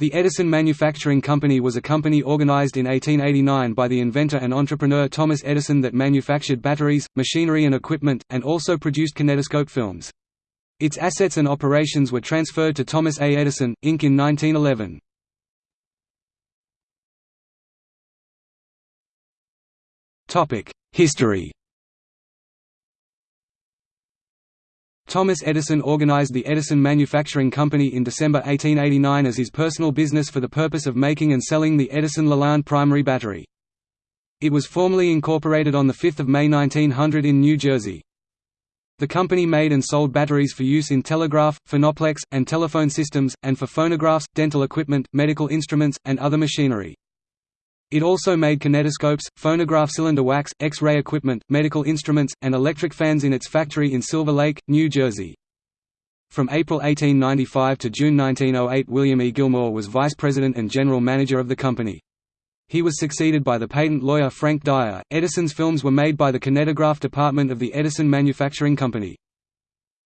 The Edison Manufacturing Company was a company organized in 1889 by the inventor and entrepreneur Thomas Edison that manufactured batteries, machinery and equipment, and also produced kinetoscope films. Its assets and operations were transferred to Thomas A. Edison, Inc. in 1911. History Thomas Edison organized the Edison Manufacturing Company in December 1889 as his personal business for the purpose of making and selling the Edison Lalande primary battery. It was formally incorporated on 5 May 1900 in New Jersey. The company made and sold batteries for use in telegraph, phonoplex, and telephone systems, and for phonographs, dental equipment, medical instruments, and other machinery. It also made kinetoscopes, phonograph cylinder wax, X-ray equipment, medical instruments, and electric fans in its factory in Silver Lake, New Jersey. From April 1895 to June 1908 William E. Gilmore was vice president and general manager of the company. He was succeeded by the patent lawyer Frank Dyer. Edison's films were made by the kinetograph department of the Edison Manufacturing Company.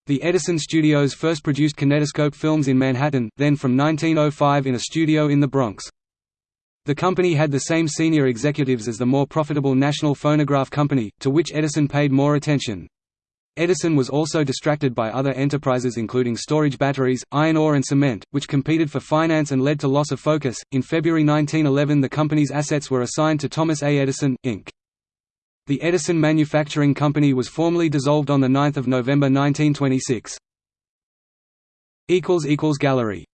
The Edison Studios first produced kinetoscope films in Manhattan, then from 1905 in a studio in the Bronx. The company had the same senior executives as the more profitable National Phonograph Company, to which Edison paid more attention. Edison was also distracted by other enterprises including storage batteries, iron ore and cement, which competed for finance and led to loss of focus. In February 1911, the company's assets were assigned to Thomas A. Edison, Inc. The Edison Manufacturing Company was formally dissolved on 9 November 1926. Gallery